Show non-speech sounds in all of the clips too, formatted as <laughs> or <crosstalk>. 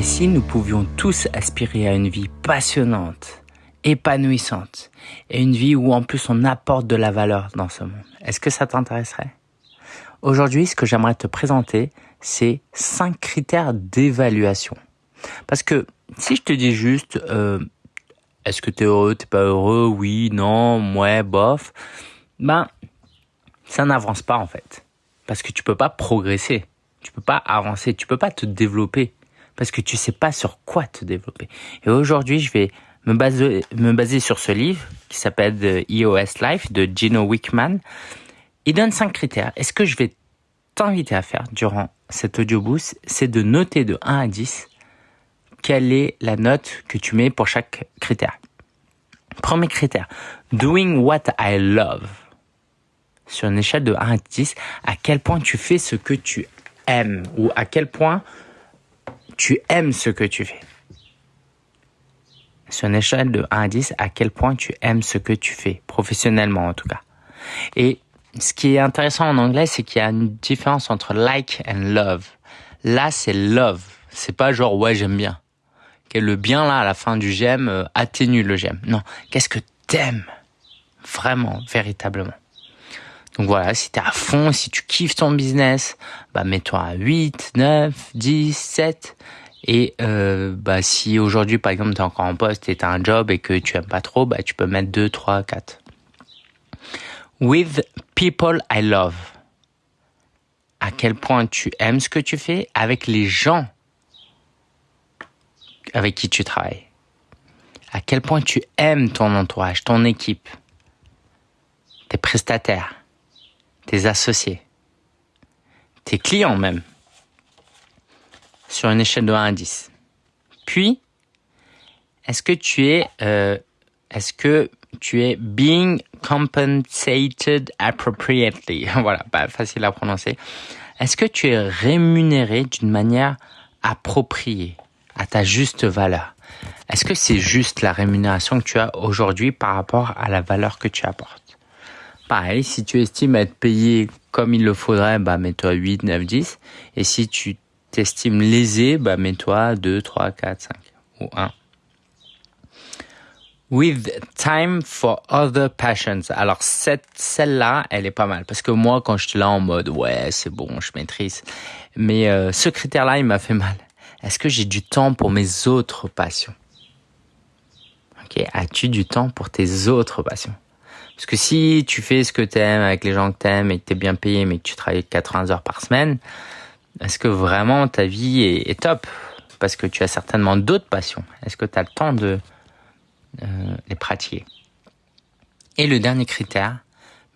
Et si nous pouvions tous aspirer à une vie passionnante, épanouissante, et une vie où en plus on apporte de la valeur dans ce monde, est-ce que ça t'intéresserait? Aujourd'hui, ce que j'aimerais te présenter, c'est cinq critères d'évaluation. Parce que si je te dis juste, euh, est-ce que t'es heureux, t'es pas heureux, oui, non, ouais, bof, ben, ça n'avance pas en fait. Parce que tu peux pas progresser, tu peux pas avancer, tu peux pas te développer parce que tu sais pas sur quoi te développer. Et aujourd'hui, je vais me baser, sur ce livre qui s'appelle The EOS Life de Gino Wickman. Il donne cinq critères. Et ce que je vais t'inviter à faire durant cet audio boost, c'est de noter de 1 à 10 quelle est la note que tu mets pour chaque critère. Premier critère, doing what I love. Sur une échelle de 1 à 10, à quel point tu fais ce que tu aimes ou à quel point tu aimes ce que tu fais. Sur une échelle de 1 à 10, à quel point tu aimes ce que tu fais, professionnellement en tout cas. Et ce qui est intéressant en anglais, c'est qu'il y a une différence entre like and love. Là, c'est love. C'est pas genre ouais, j'aime bien. le bien là à la fin du j'aime euh, atténue le j'aime. Non, qu'est-ce que t'aimes vraiment, véritablement? Donc voilà, si t'es à fond, si tu kiffes ton business, bah mets-toi à 8, 9, 10, 7. Et euh, bah si aujourd'hui par exemple t'es encore en poste et t'as un job et que tu aimes pas trop, bah tu peux mettre 2, 3, 4. With people I love. À quel point tu aimes ce que tu fais avec les gens avec qui tu travailles. À quel point tu aimes ton entourage, ton équipe, tes prestataires tes associés, tes clients même, sur une échelle de 1 à 10. Puis, est-ce que tu es, euh, est-ce que tu es being compensated appropriately? <laughs> Voilà, pas facile à prononcer. Est-ce que tu es rémunéré d'une manière appropriée, à ta juste valeur? Est-ce que c'est juste la rémunération que tu as aujourd'hui par rapport à la valeur que tu apportes? Pareil, si tu estimes être payé comme il le faudrait, bah mets-toi 8, 9, 10. Et si tu t'estimes lésé, bah mets-toi 2, 3, 4, 5 ou 1. With time for other passions. Alors celle-là, elle est pas mal parce que moi quand je suis là en mode ouais c'est bon, je maîtrise. Mais euh, ce critère-là, il m'a fait mal. Est-ce que j'ai du temps pour mes autres passions? Ok, as-tu du temps pour tes autres passions? Parce que si tu fais ce que tu aimes avec les gens que tu aimes et que tu es bien payé mais que tu travailles 80 heures par semaine, est-ce que vraiment ta vie est, top? Parce que tu as certainement d'autres passions. Est-ce que tu as le temps de euh, les pratiquer? Et le dernier critère,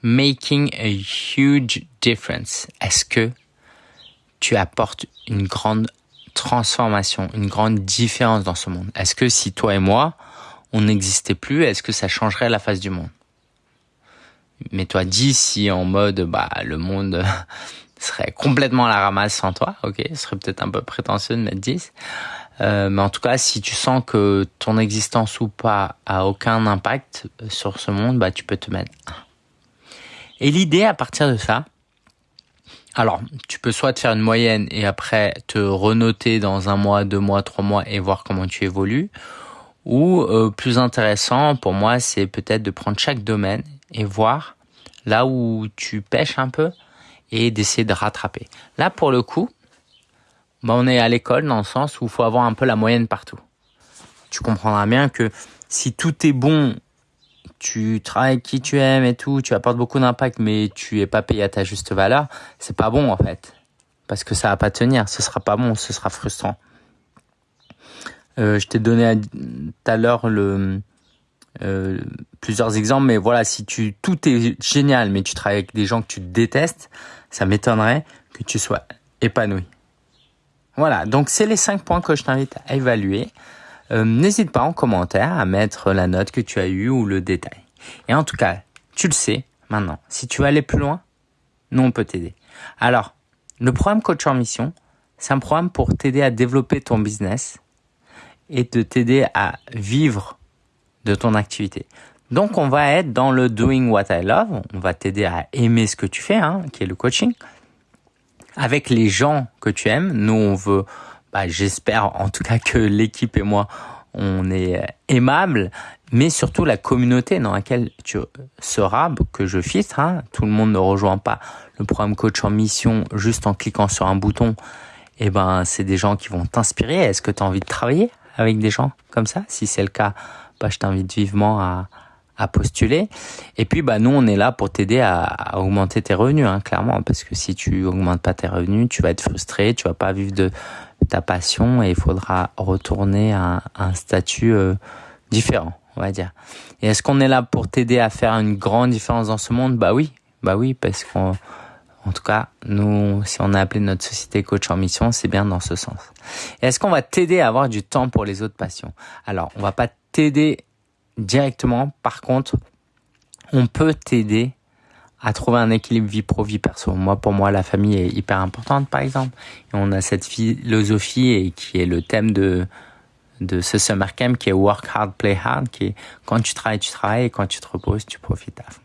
making a huge difference. Est-ce que tu apportes une grande transformation, une grande différence dans ce monde? Est-ce que si toi et moi, on n'existait plus, est-ce que ça changerait la face du monde? Mets-toi 10 si en mode bah le monde <laughs> serait complètement à la ramasse sans toi, ok, ce serait peut-être un peu prétentieux de mettre 10. Euh, mais en tout cas, si tu sens que ton existence ou pas a aucun impact sur ce monde, bah tu peux te mettre 1. Et l'idée à partir de ça, alors tu peux soit te faire une moyenne et après te renoter dans un mois, deux mois, trois mois et voir comment tu évolues, ou euh, plus intéressant pour moi, c'est peut-être de prendre chaque domaine et voir là où tu pêches un peu et d'essayer de rattraper. Là, pour le coup, bah, on est à l'école dans le sens où il faut avoir un peu la moyenne partout. Tu comprendras bien que si tout est bon, tu travailles qui tu aimes et tout, tu apportes beaucoup d'impact, mais tu es pas payé à ta juste valeur, c'est pas bon en fait. Parce que ça va pas tenir, ce sera pas bon, ce sera frustrant. Euh, je t'ai donné tout à l'heure le, euh, plusieurs exemples, mais voilà, si tu tout est génial, mais tu travailles avec des gens que tu détestes, ça m'étonnerait que tu sois épanoui. Voilà, donc c'est les cinq points que je t'invite à évaluer. Euh, N'hésite pas en commentaire à mettre la note que tu as eue ou le détail. Et en tout cas, tu le sais maintenant. Si tu veux aller plus loin, nous on peut t'aider. Alors, le programme Coach en Mission, c'est un programme pour t'aider à développer ton business et de t'aider à vivre de ton activité. Donc, on va être dans le doing what I love. On va t'aider à aimer ce que tu fais, hein, qui est le coaching. Avec les gens que tu aimes, nous, on veut bah, j'espère en tout cas que l'équipe et moi, on est aimable, mais surtout la communauté dans laquelle tu seras, que je filtre. Hein. Tout le monde ne rejoint pas le programme coach en mission juste en cliquant sur un bouton. Eh ben, c'est des gens qui vont t'inspirer. Est-ce que tu as envie de travailler avec des gens comme ça? Si c'est le cas, bah, je t'invite vivement à, postuler. Et puis, bah, nous, on est là pour t'aider à, augmenter tes revenus, hein, clairement, parce que si tu augmentes pas tes revenus, tu vas être frustré, tu vas pas vivre de ta passion et il faudra retourner à, un statut euh, différent, on va dire. Et est-ce qu'on est là pour t'aider à faire une grande différence dans ce monde? Bah oui, bah oui, parce qu'en en tout cas, nous, si on a appelé notre société coach en mission, c'est bien dans ce sens. Est-ce qu'on va t'aider à avoir du temps pour les autres passions? Alors, on va pas t'aider directement. Par contre, on peut t'aider à trouver un équilibre vie pro vie perso. Moi, pour moi, la famille est hyper importante, par exemple. Et on a cette philosophie et qui est le thème de de ce summer camp qui est work hard, play hard, qui est quand tu travailles, tu travailles et quand tu te reposes, tu profites à fond.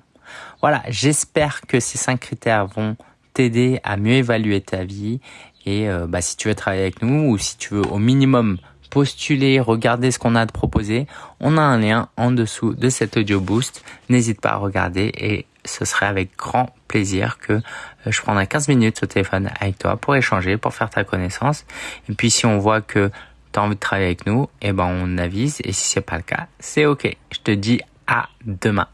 Voilà, j'espère que ces cinq critères vont t'aider à mieux évaluer ta vie et euh, bah, si tu veux travailler avec nous ou si tu veux au minimum postuler, regarder ce qu'on a te proposer, on a un lien en dessous de cet audio boost. N'hésite pas à regarder et ce serait avec grand plaisir que euh, je prendrai 15 minutes au téléphone avec toi pour échanger, pour faire ta connaissance. Et puis si on voit que tu as envie de travailler avec nous, eh ben on avise et si c'est pas le cas, c'est OK. Je te dis à demain.